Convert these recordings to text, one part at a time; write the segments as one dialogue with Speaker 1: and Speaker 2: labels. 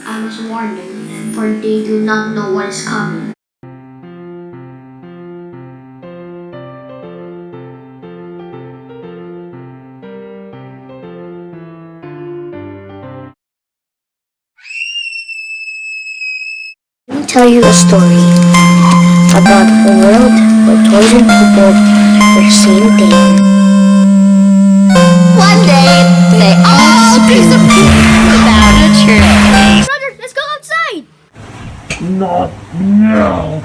Speaker 1: I must warn them, for they do not know what is coming.
Speaker 2: Let me tell you a story about a world where toys and people were the same thing.
Speaker 3: One day, they all disappeared without a trace.
Speaker 1: Brother, let's go outside!
Speaker 4: Not now.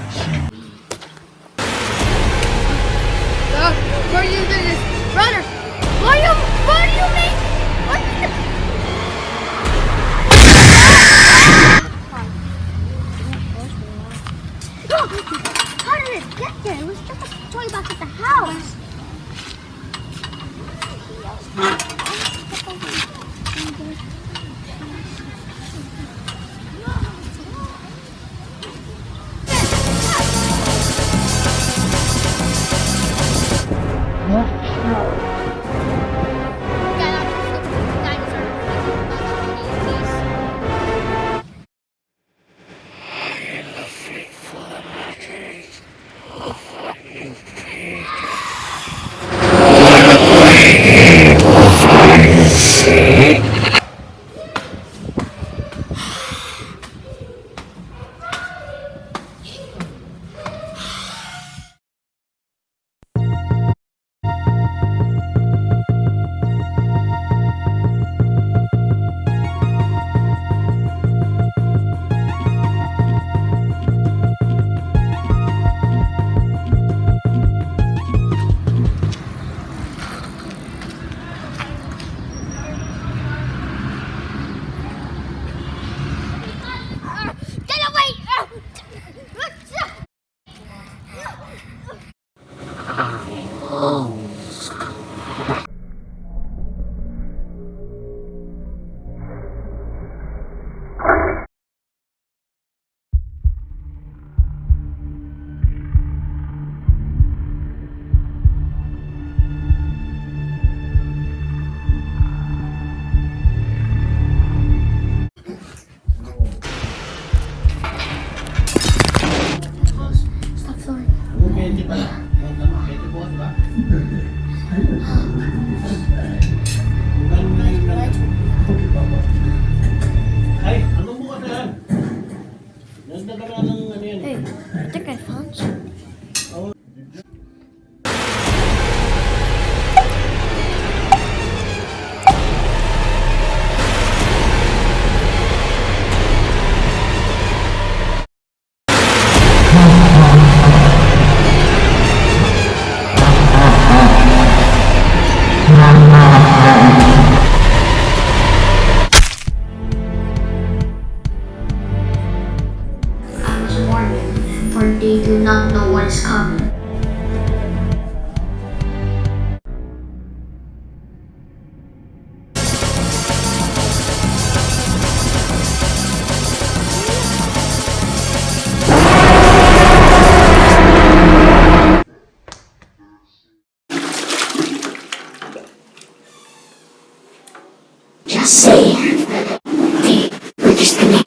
Speaker 1: Uh, why do you do this? Why you, why do you make, why do you... How did it get there? It was just a toy box at the house.
Speaker 2: 啊。Say they were disconnected. They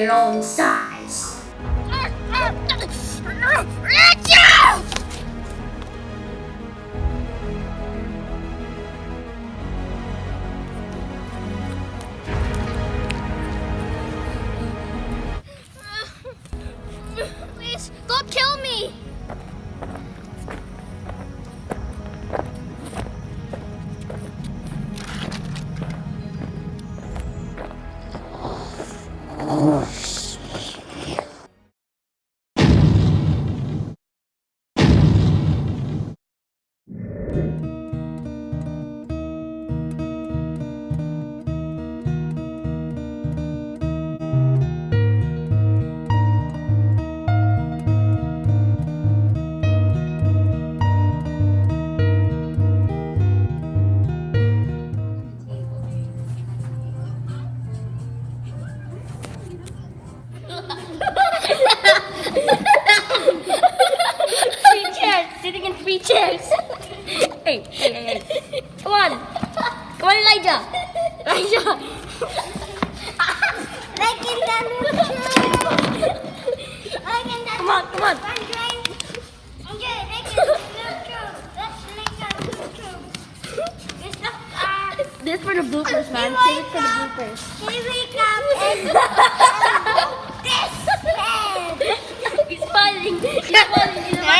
Speaker 2: your
Speaker 1: own size. for the bloopers, man. Save it for the bloopers.
Speaker 5: Here we come and this man.
Speaker 1: He's falling. He's falling. He's
Speaker 5: falling.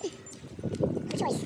Speaker 5: kids. Good choice.